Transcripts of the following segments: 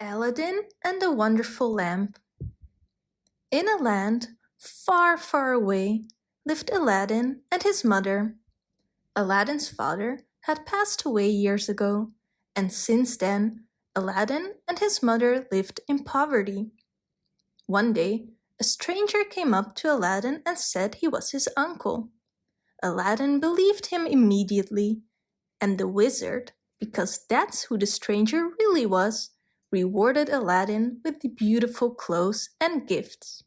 Aladdin and the Wonderful Lamp In a land far, far away lived Aladdin and his mother. Aladdin's father had passed away years ago, and since then Aladdin and his mother lived in poverty. One day, a stranger came up to Aladdin and said he was his uncle. Aladdin believed him immediately, and the wizard, because that's who the stranger really was, rewarded Aladdin with the beautiful clothes and gifts.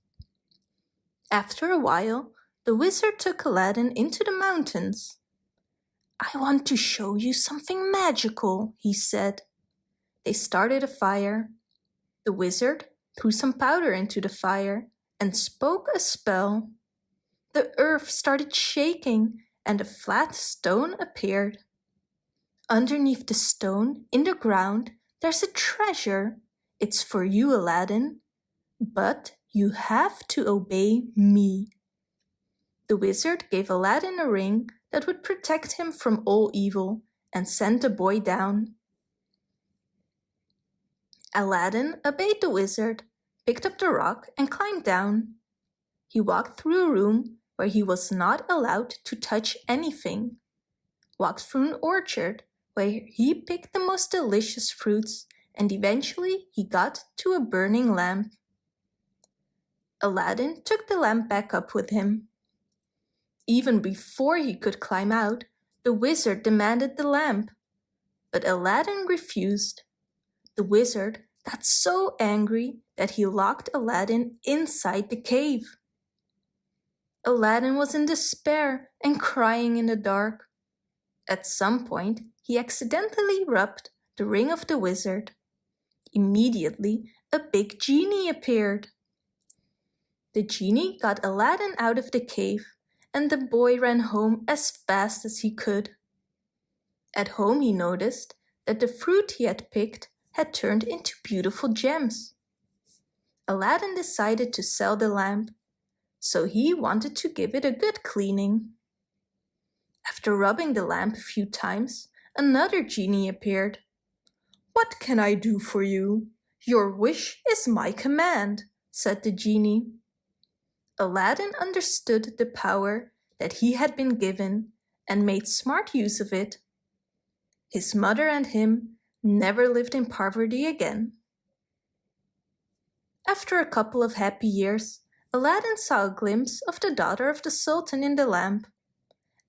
After a while, the wizard took Aladdin into the mountains. I want to show you something magical, he said. They started a fire. The wizard threw some powder into the fire and spoke a spell. The earth started shaking and a flat stone appeared. Underneath the stone, in the ground, there's a treasure. It's for you, Aladdin. But you have to obey me. The wizard gave Aladdin a ring that would protect him from all evil and sent the boy down. Aladdin obeyed the wizard, picked up the rock and climbed down. He walked through a room where he was not allowed to touch anything, walked through an orchard where he picked the most delicious fruits and eventually he got to a burning lamp. Aladdin took the lamp back up with him. Even before he could climb out, the wizard demanded the lamp. But Aladdin refused. The wizard got so angry that he locked Aladdin inside the cave. Aladdin was in despair and crying in the dark. At some point, he accidentally rubbed the ring of the wizard. Immediately, a big genie appeared. The genie got Aladdin out of the cave and the boy ran home as fast as he could. At home he noticed that the fruit he had picked had turned into beautiful gems. Aladdin decided to sell the lamp, so he wanted to give it a good cleaning. After rubbing the lamp a few times, another genie appeared. What can I do for you? Your wish is my command, said the genie. Aladdin understood the power that he had been given and made smart use of it. His mother and him never lived in poverty again. After a couple of happy years, Aladdin saw a glimpse of the daughter of the Sultan in the lamp.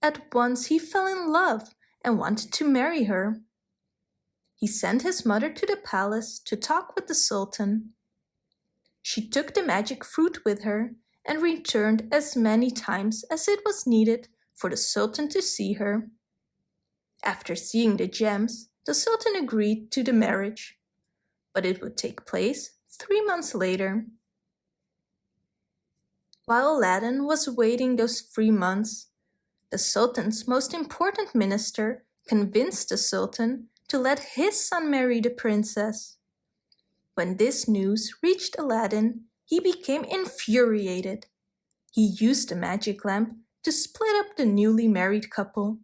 At once he fell in love and wanted to marry her. He sent his mother to the palace to talk with the Sultan. She took the magic fruit with her and returned as many times as it was needed for the Sultan to see her. After seeing the gems, the Sultan agreed to the marriage, but it would take place three months later. While Aladdin was waiting those three months, the Sultan's most important minister convinced the Sultan to let his son marry the princess. When this news reached Aladdin, he became infuriated. He used the magic lamp to split up the newly married couple.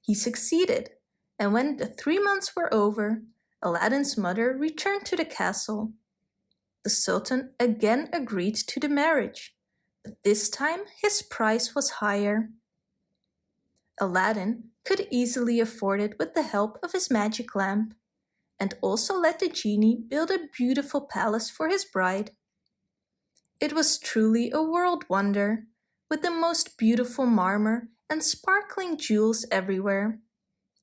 He succeeded, and when the three months were over, Aladdin's mother returned to the castle. The Sultan again agreed to the marriage, but this time his price was higher. Aladdin could easily afford it with the help of his magic lamp, and also let the genie build a beautiful palace for his bride. It was truly a world wonder, with the most beautiful marmor and sparkling jewels everywhere.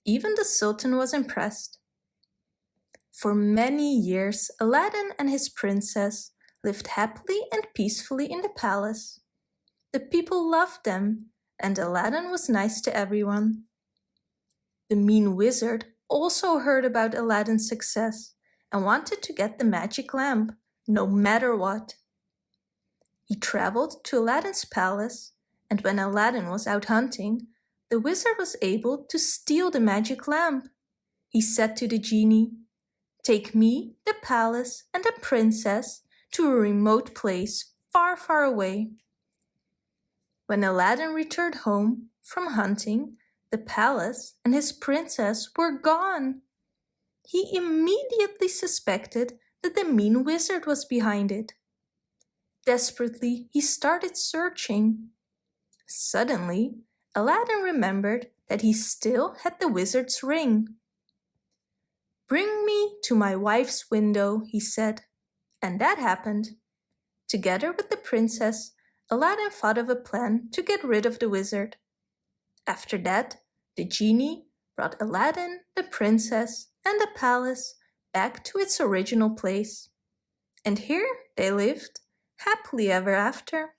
Even the Sultan was impressed. For many years, Aladdin and his princess lived happily and peacefully in the palace. The people loved them and Aladdin was nice to everyone. The mean wizard also heard about Aladdin's success and wanted to get the magic lamp, no matter what. He traveled to Aladdin's palace, and when Aladdin was out hunting, the wizard was able to steal the magic lamp. He said to the genie, Take me, the palace, and the princess to a remote place far, far away. When Aladdin returned home from hunting, the palace and his princess were gone. he immediately suspected that the mean wizard was behind it. Desperately, he started searching. Suddenly, Aladdin remembered that he still had the wizard's ring. Bring me to my wife's window, he said, and that happened. Together with the princess, Aladdin thought of a plan to get rid of the wizard. After that, the genie brought Aladdin, the princess, and the palace back to its original place. And here they lived, happily ever after.